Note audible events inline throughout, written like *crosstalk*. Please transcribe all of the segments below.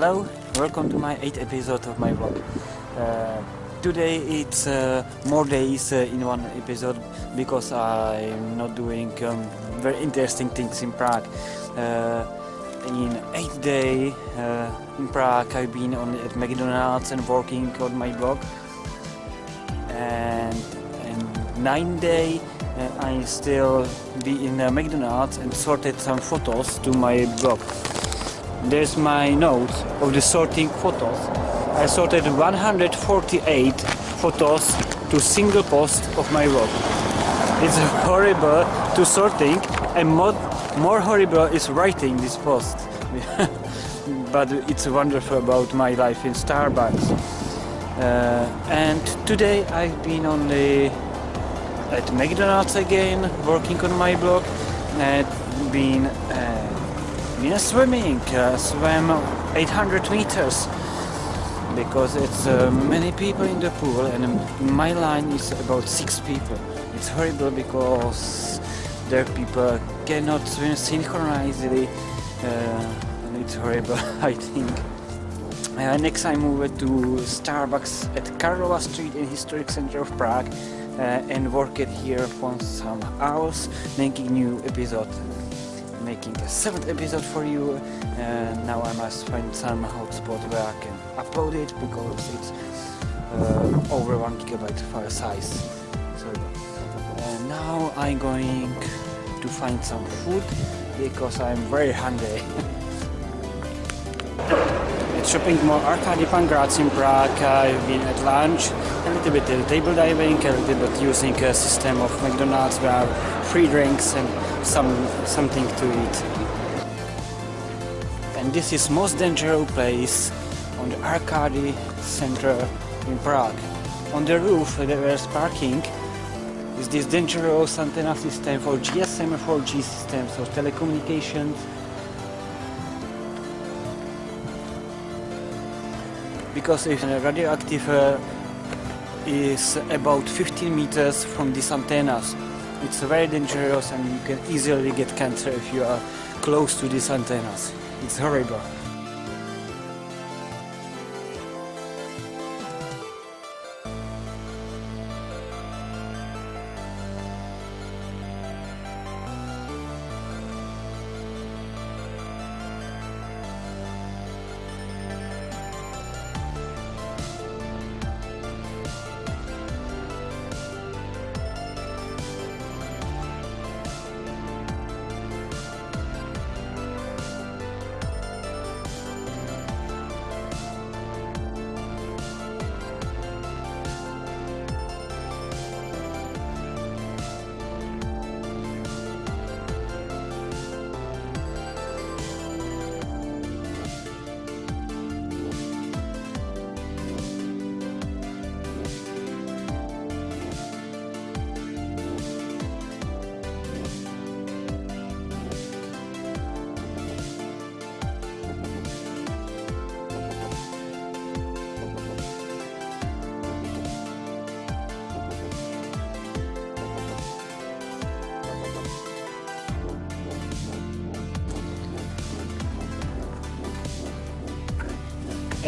Hello, welcome to my 8th episode of my vlog. Uh, today it's uh, more days uh, in one episode because I'm not doing um, very interesting things in Prague. Uh, in 8th day uh, in Prague I've been on at McDonald's and working on my blog. And in 9th day uh, I still be in McDonald's and sorted some photos to my blog. There's my notes of the sorting photos. I sorted 148 photos to single post of my blog. It's *laughs* horrible to sorting and more, more horrible is writing this post. *laughs* but it's wonderful about my life in Starbucks. Uh, and today I've been on the at McDonald's again, working on my blog, and been uh, been swimming, uh, swam 800 meters because it's uh, many people in the pool and my line is about six people. It's horrible because there people cannot swim synchronously uh, and it's horrible *laughs* I think. Uh, next I moved to Starbucks at Karlova Street in historic center of Prague uh, and worked here for some hours making new episode making a seventh episode for you. And now I must find some hotspot where I can upload it because it's uh, over one gigabyte file size. So and now I'm going to find some food because I'm very hungry. *laughs* Shopping mall Arkady Pankrác in Prague I've been at lunch. A little bit uh, table diving a little bit using a system of McDonald's where free drinks and some something to eat. And this is most dangerous place on the Arkady Center in Prague. On the roof there is parking is this dangerous antenna system for GSM 4G systems of telecommunications because if radioactive uh, is about 15 meters from these antennas it's very dangerous and you can easily get cancer if you are close to these antennas. It's horrible.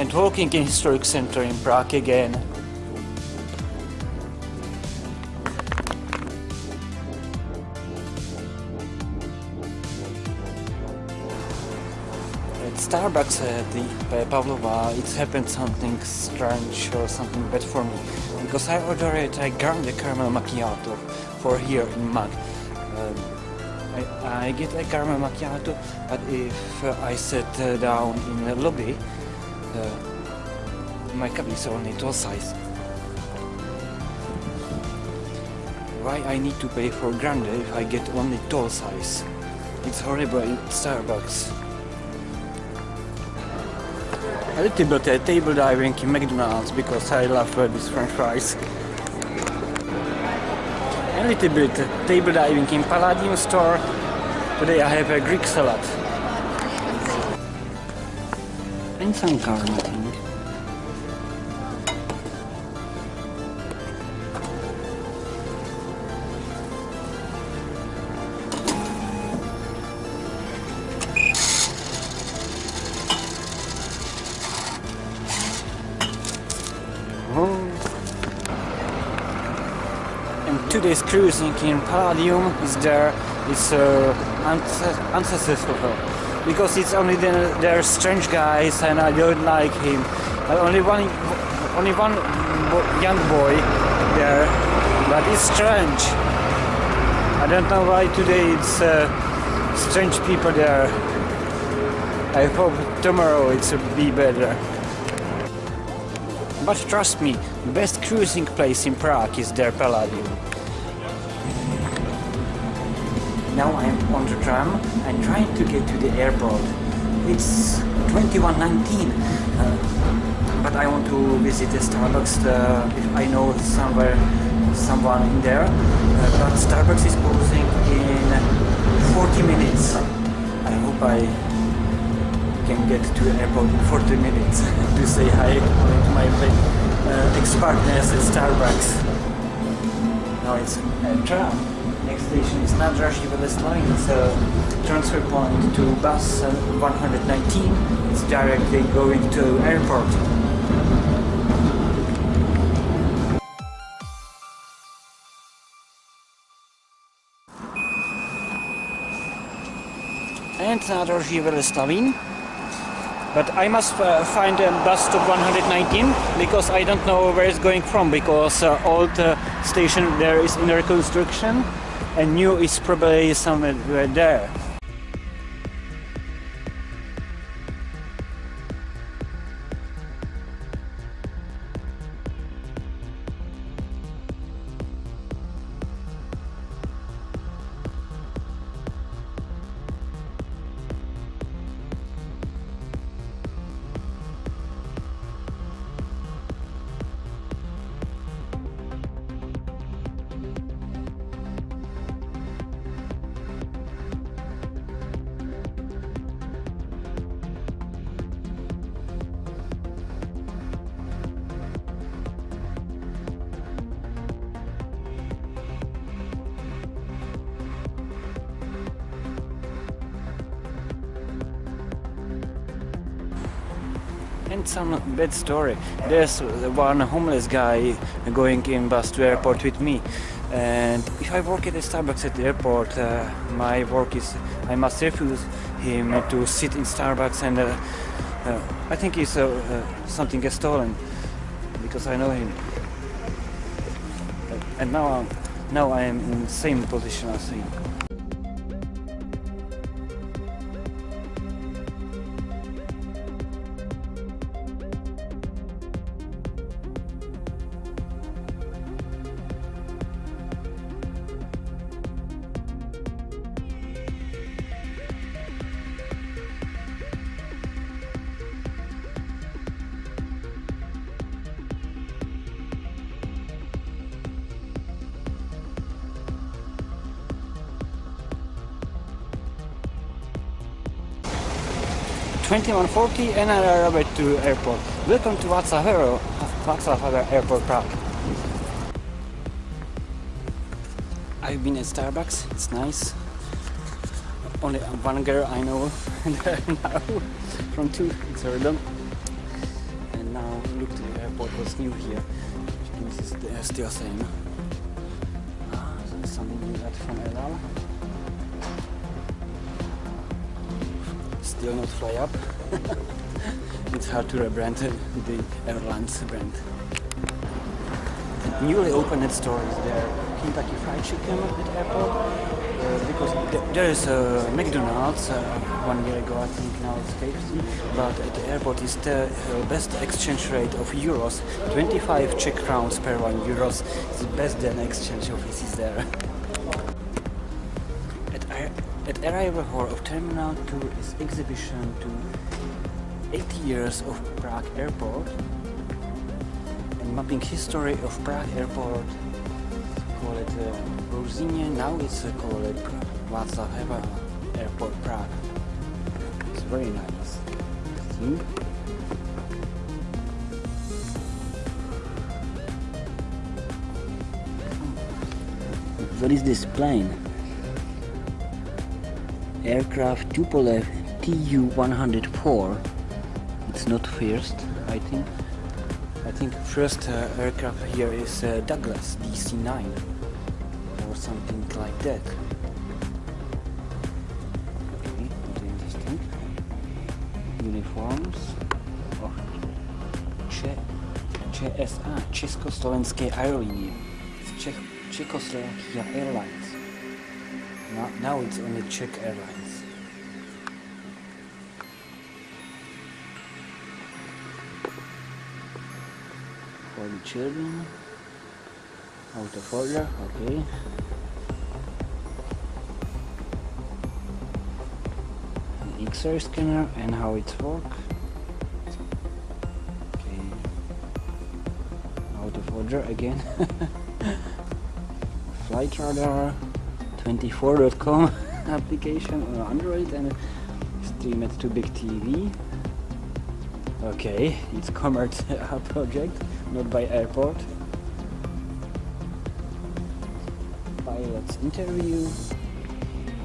And walking in historic center in Prague again. At Starbucks at the Pavlova it happened something strange or something bad for me because I ordered a grande caramel macchiato for here in Mug. Um, I, I, get a caramel macchiato but if uh, I sit uh, down in the lobby uh, my cup is only tall size. Why I need to pay for grande if I get only tall size? It's horrible in Starbucks. A little bit table diving in McDonald's because I love these french fries. A little bit table diving in Palladium store. Today I have a Greek salad and some garnishing. today's cruising in Palladium is there is uh, ancest ancestors because it's only the, there strange guys and I don't like him. Uh, only one, only one young boy there, but it's strange. I don't know why today it's uh, strange people there. I hope tomorrow it'll be better. But trust me, the best cruising place in Prague is their Palladium. Now I'm on the tram and trying to get to the airport. It's 21.19, uh, but I want to visit the Starbucks uh, if I know somewhere someone in there. Uh, but Starbucks is closing in 40 minutes. I hope I can get to the airport in 40 minutes *laughs* to say hi to my uh, ex-partners at Starbucks. Now it's a tram. Station is Nadraží Veleslavín. It's a transfer point to bus uh, 119. It's directly going to airport. And Veleslavín. But I must uh, find a bus stop 119 because I don't know where it's going from because uh, old uh, station there is in reconstruction and new is probably somewhere there. And some bad story. There's one homeless guy going in bus to airport with me. And if I work at a Starbucks at the airport, uh, my work is I must refuse him to sit in Starbucks and uh, uh, I think he's uh, uh, something gets stolen because I know him. And now, I'm, now I am in the same position as him. Twenty-one forty, and I arrived to airport. Welcome to Václav Havel Airport Prague. I've been at Starbucks. It's nice. Only one girl I know *laughs* now from two. It's Erdem. And now look to the airport. What's new here? This is uh, still same. Ah, something new that from. Still not fly up. *laughs* it's hard to rebrand the airlines brand. Newly opened store is there. Kentucky Fried Chicken at the airport uh, because th there is a McDonald's uh, one year ago I think now it's KFC but at the airport is the uh, best exchange rate of euros 25 Czech crowns per one euros is the best than exchange office is there *laughs* arrival hall of Terminal 2 is exhibition to 80 years of Prague airport and mapping history of Prague airport call it uh, Ruzyně, now it's uh, called Václav Havel Airport Prague. It's very nice. See? What is this plane? Aircraft Tupolev Tu-104. It's not first, I think. I think first uh, aircraft here is uh, Douglas DC-9. or something like that. Okay, interesting. Uniforms. Oh. Cze ČSA, Československé aerolinie. Czech Czechoslovakia Airlines. Now, it's only Czech Airlines. For the children. Auto folder, okay. An X-ray scanner and how it works. Okay. Auto folder again. *laughs* Flight radar 24.com *laughs* application on Android and stream it to big TV. Okay, it's commerce *laughs* project, not by airport. Pilot's interview,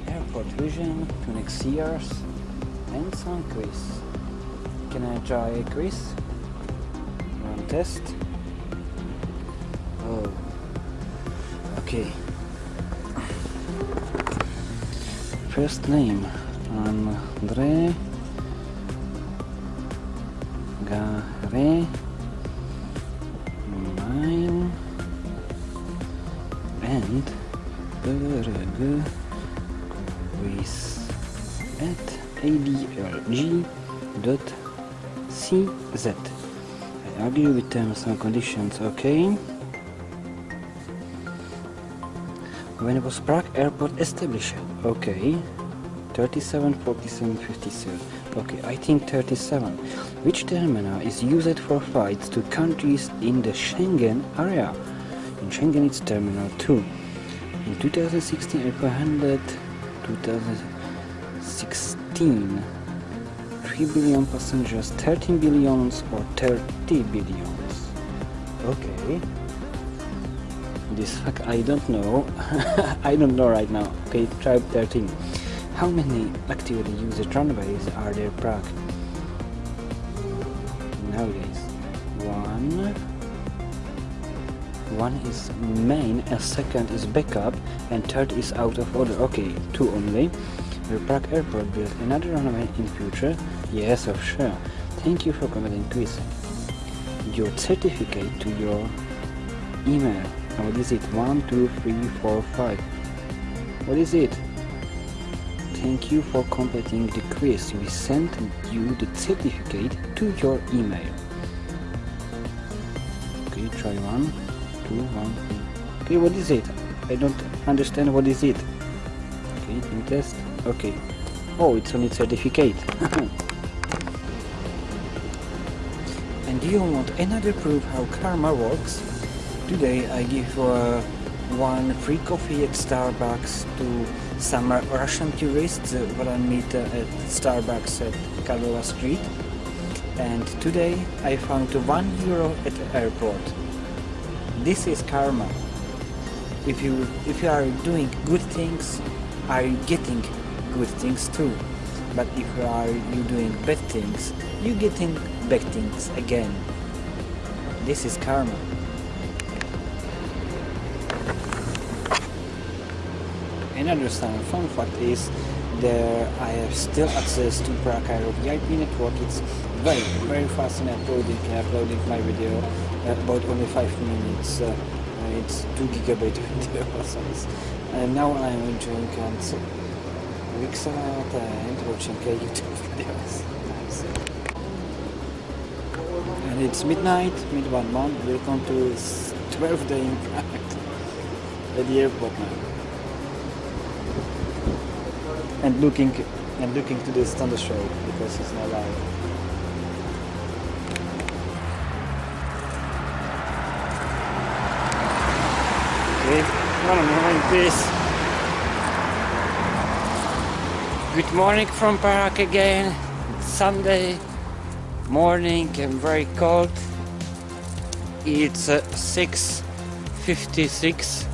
airport vision, next years, and some quiz. Can I try a quiz? One test. Oh, okay. First name André Gare Mine and Berge quiz at adlg dot cz. I agree with terms and conditions, okay? When was Prague airport established? Okay. 37, 47, 57. Okay, I think 37. Which terminal is used for flights to countries in the Schengen area? In Schengen it's Terminal 2. In 2016 airport handled 2016 3 billion passengers, 13 billions or 30 billions. Okay. This fact I don't know. *laughs* I don't know right now. Okay, try 13. How many actively used runways are there Prague? Nowadays, one. One is main, a second is backup, and third is out of order. Okay, two only. Will Prague Airport build another runway in future? Yes, of sure. Thank you for commenting quiz. Your certificate to your email. What is it? One, two, three, four, five. What is it? Thank you for completing the quiz. We sent you the certificate to your email. Okay, try one, two, one, three. Okay, what is it? I don't understand what is it. Okay, in test. Okay. Oh, it's only certificate. *laughs* and do you want another proof how karma works? Today I give uh, one free coffee at Starbucks to some Russian tourists that I meet uh, at Starbucks at Karlova Street and today I found one euro at the airport. This is karma. If you if you are doing good things, are you getting good things too. But if you are you doing bad things, you getting bad things again. This is karma. Another some fun fact is there I have still access to Prague Aero VIP network. It's very very fast in uploading uploading my video about only 5 minutes. Uh, it's 2 gigabyte *laughs* video *laughs* size. And now I'm enjoying and so weeks out and watching YouTube videos. And it's midnight, mid one month. Welcome to 12th day Prague *laughs* at the airport now and looking and looking to this thunder show because it's not live. Okay, morning please. Good morning from Prague again. It's Sunday morning and very cold. It's uh, 6.56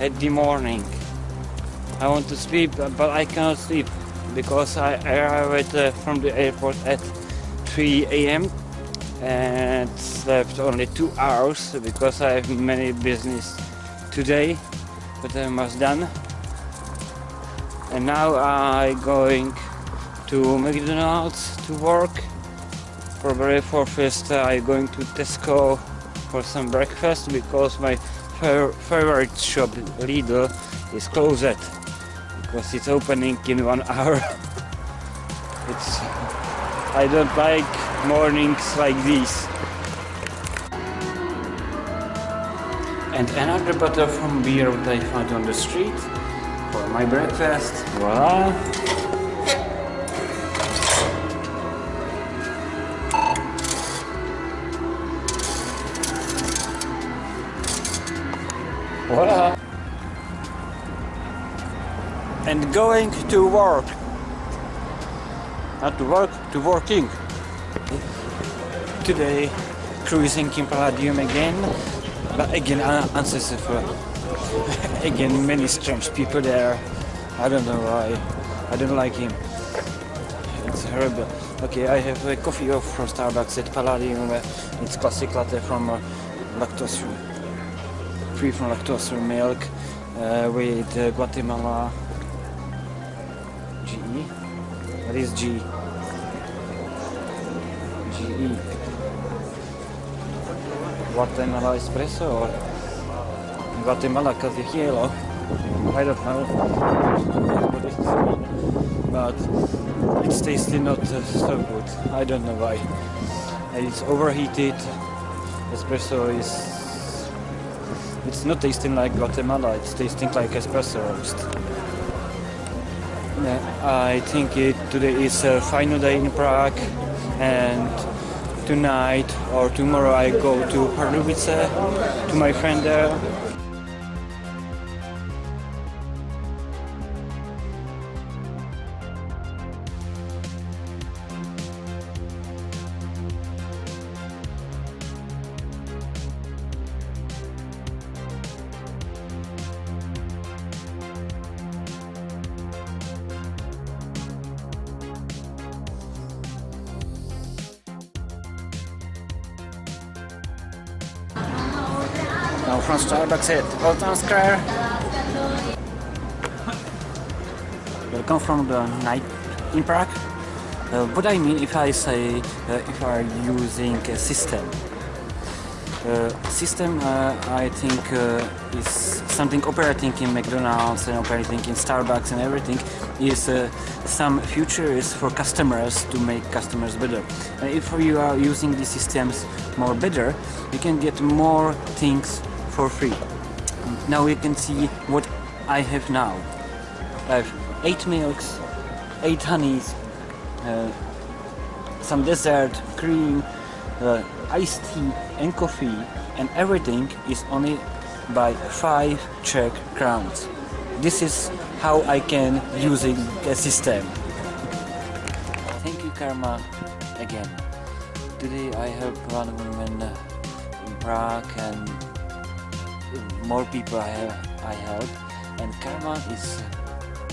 at the morning. I want to sleep, but I cannot sleep because I arrived uh, from the airport at 3 a.m. and slept only two hours because I have many business today. but I'm almost done. And now I going to McDonald's to work. Probably for first uh, I going to Tesco for some breakfast because my favorite shop Lidl is closed because it's opening in one *laughs* hour. it's I don't like mornings like these. And another bottle from beer that I found on the street for my breakfast. Voila! Voila! And going to work. Not to work, to working. Today, cruising in Palladium again, but again un- unsuccessful. *laughs* again, many strange people there. I don't know why. I don't like him. It's horrible. Okay, I have a coffee off from Starbucks at Palladium. uh, It's classic latte from uh, lactose free from lactose milk uh, with uh, Guatemala GE. What is G? GE. Guatemala espresso or Guatemala café I don't know what but it's tasting not uh, so good. I don't know why. It's overheated. Espresso is. It's not tasting like Guatemala. It's tasting like espresso roast. I think it today is a final day in Prague, and tonight or tomorrow I go to Pardubice to my friend there. Now from Starbucks at Old Town Square. Welcome from the night in Prague. Uh, what I mean if I say uh, if I are using a system. Uh, system uh, I think uh, is something operating in McDonald's and operating in Starbucks and everything is uh, some future is for customers to make customers better. If you are using these systems more better, you can get more things for free. Now you can see what I have now. I have eight milks, eight honeys, uh, some dessert, cream, uh, iced tea and coffee and everything is only by 5 Czech crowns. This is how I can using the system. Thank you Karma again. Today I help one woman in Prague and more people I, have, I help and Karma is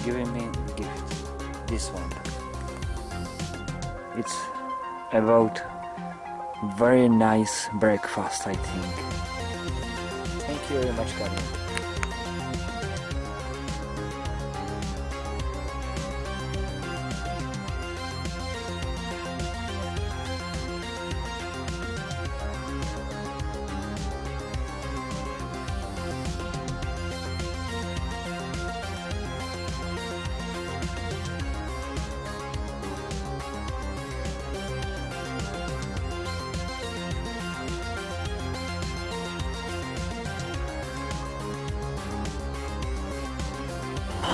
giving me the gift. This one. It's about very nice breakfast I think. Thank you very much Karma.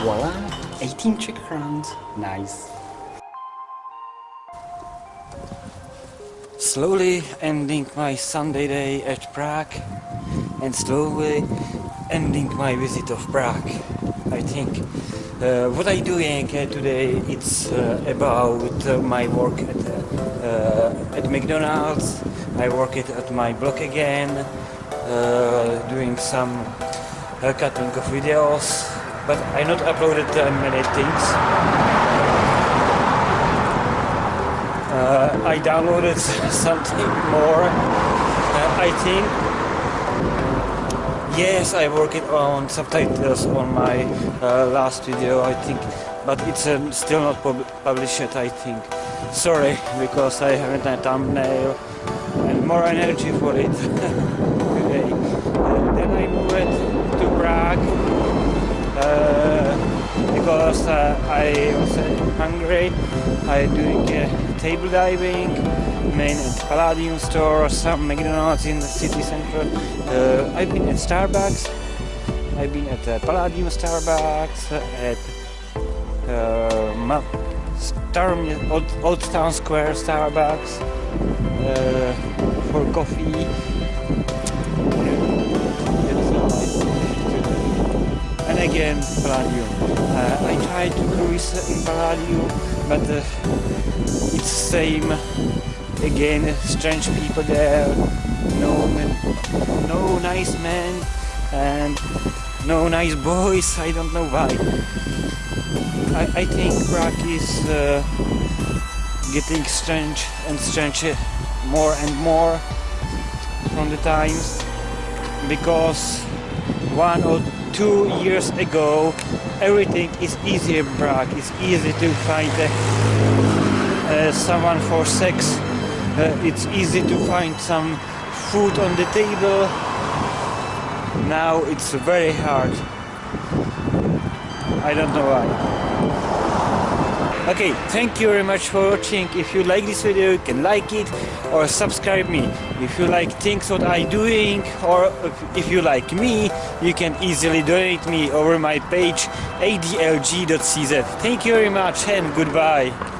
Voila! 18 Czech crowns. Nice. Slowly ending my Sunday day at Prague and slowly ending my visit of Prague. I think uh, what I doing uh, today it's uh, about uh, my work at, uh, at McDonald's. I work it at my blog again, uh, doing some uh, cutting of videos, but I not uploaded many things. Uh, I downloaded *laughs* something more. Uh, I think Yes, I worked on subtitles on my uh, last video, I think, but it's um, still not pub published I think. Sorry, *laughs* because I haven't a thumbnail and more energy for it *laughs* I was hungry. I doing uh, table diving, main at Palladium store, some McDonald's in the city center. Uh, I've been at Starbucks. I've been at uh, Palladium Starbucks, at uh, Star- Old, Old Town Square Starbucks uh, for coffee. And again, Palladium. Uh, I tried to cruise in Palladium, but uh, it's same. Again, strange people there. No, men, no nice men, and no nice boys. I don't know why. I, I think Prague is uh, getting strange and strange more and more from the times because one or two years ago everything is easy in Prague. It's easy to find uh, uh, someone for sex. Uh, it's easy to find some food on the table. Now it's very hard. I don't know why. Okay, thank you very much for watching. If you like this video, you can like it or subscribe me. If you like things what I doing or if you like me, you can easily donate me over my page adlg.cz. Thank you very much and goodbye.